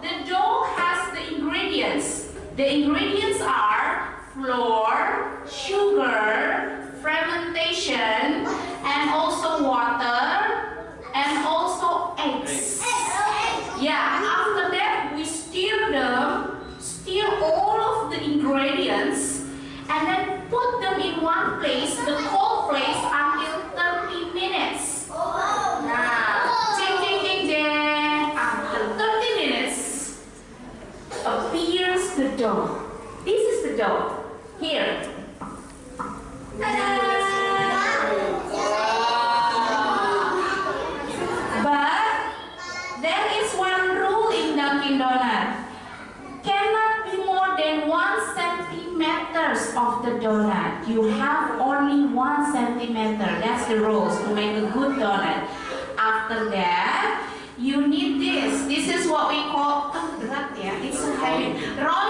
The dough has the ingredients. The ingredients are flour, sugar, fermentation, the dough. This is the dough. Here. But there is one rule in Dunkin' Donut. Cannot be more than one centimeters of the donut. You have only one centimeter. That's the rules to make a good donut. After that, you need this. This is what we call berat ya. It's so heavy. Rolling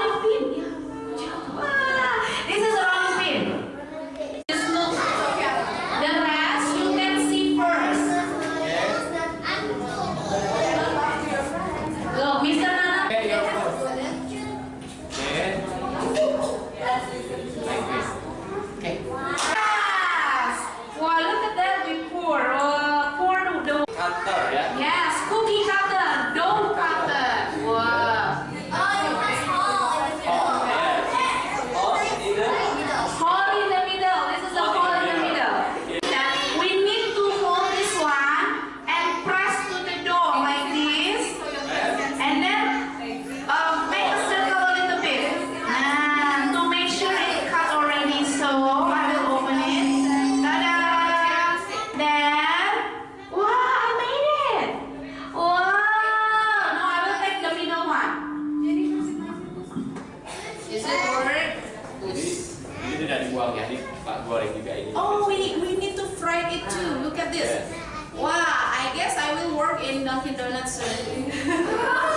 ini udah dibuang ya, ini Pak goreng juga ini. Oh, we, we need to fry it too. Look at this. Yes. Wow, I guess I will work in Dunkin' Donuts soon.